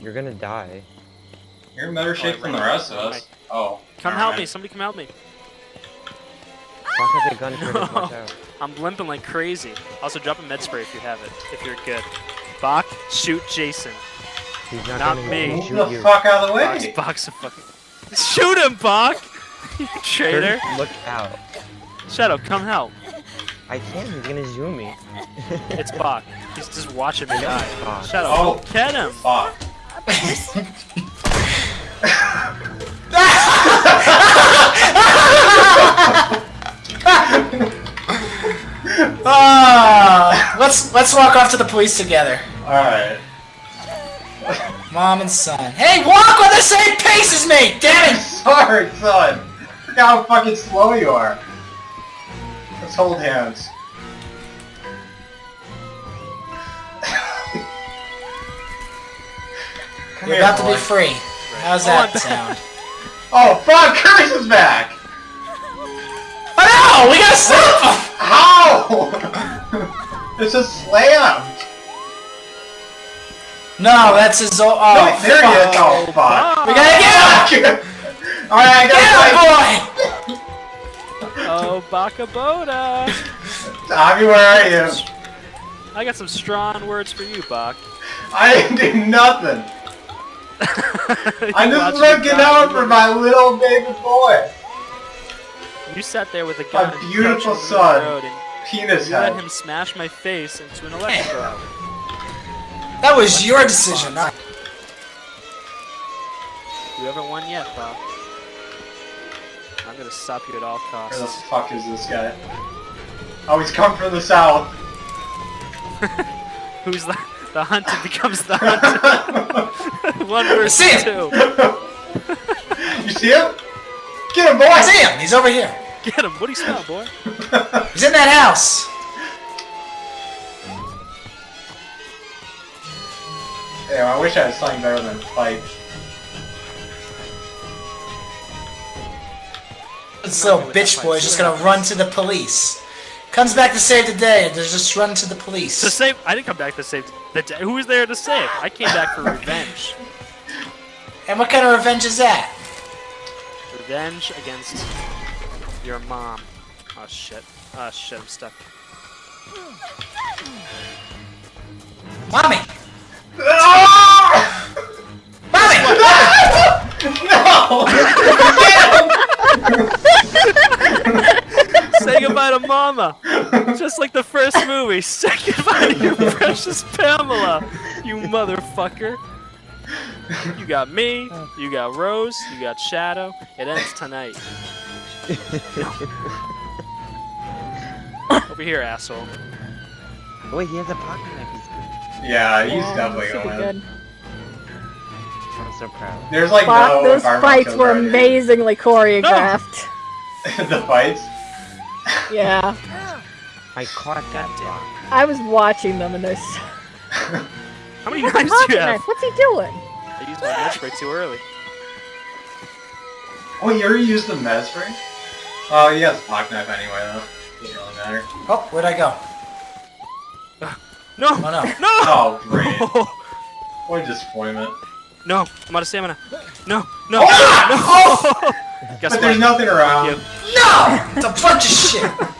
You're gonna die. You're in better shape than the rest of us. Oh. Come help mind. me. Somebody come help me. Fuck has a gun if you're gonna watch out. I'm limping like crazy. Also, drop a med spray if you have it. If you're good. Bach, shoot Jason. He's not, Not me. Move shoot the you. fuck out of the way! Bach's, Bach's a fucking. Shoot him, Bach! you traitor. Turn- Look out. Shadow, come help. I can't, he's gonna zoom me. It's Bach. He's just watching me die. Bach. Shadow, Oh. get him. Fuck. Ah, let's let's walk off to the police together. Alright. Mom and son. Hey, walk on the same pace as me! Damn it! Sorry, son. Look how fucking slow you are. Let's hold hands. Come You're here, about to be free. How's Oh, I'm that back. sound? Oh fuck! Curtis is back. Oh no! We gotta stop him! How? it's just slammed. No, that's his old. Oh, no, there he is. fuck. Oh, oh fuck. We gotta get him! Alright, I Get gotta him, boy! Oh, Baka Boda. fight. Tommy, where are you? I got some strong words for you, Bach. I didn't do nothing. I'm just looking out for my little baby boy. You sat there with a gun and beautiful crouched on the son. road and Penis you let him smash my face into an electro. That was your decision. not- You haven't won yet, Bach. I'm gonna stop you at all costs. Where the fuck is this guy? Oh, he's come from the south. Who's the the hunted becomes the hunted. One versus see him. two. you see him? Get him, boy! I see him! He's over here. Get him. What do you smell, boy? He's in that house. Yeah, I wish I had something better than fight. This little bitch boy is just gonna run to the police. Comes back to save the day, and they're just run to the police. To save. I didn't come back to save the day. Who was there to save? I came back for revenge. And what kind of revenge is that? Revenge against your mom. Oh shit. Oh shit, I'm stuck. Mommy! Mommy! Say goodbye to mama! Just like the first movie. second goodbye to your precious Pamela! You motherfucker! You got me, you got Rose, you got Shadow. It ends tonight. Over here, asshole. Oh, wait, he has a pocket knife. He's. Yeah, he's Yeah, definitely gonna win. good. I'm so proud. There's like Fuck, no those fights were already. amazingly choreographed. the fights? Yeah. I caught that block. I was watching them and there's How many What's a knives do pocket you have? knife? What's he doing? I used my med spray too early. Oh, you already used the med spray? Oh, he has a pocket knife anyway, though. Doesn't really matter. Oh, where'd I go? No! Oh no. No! Oh, great. What a disappointment. No, I'm out of stamina. No, no, Oh! no! Guess But there's nothing around. No! It's a bunch of shit!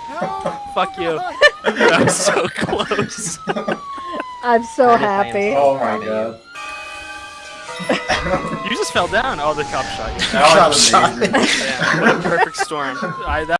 Fuck you. That was so close. I'm so Curtis, I am happy. Oh my god. You just fell down. Oh, the cop shot you. That was Shot. amazing. Damn, what a perfect storm. I, that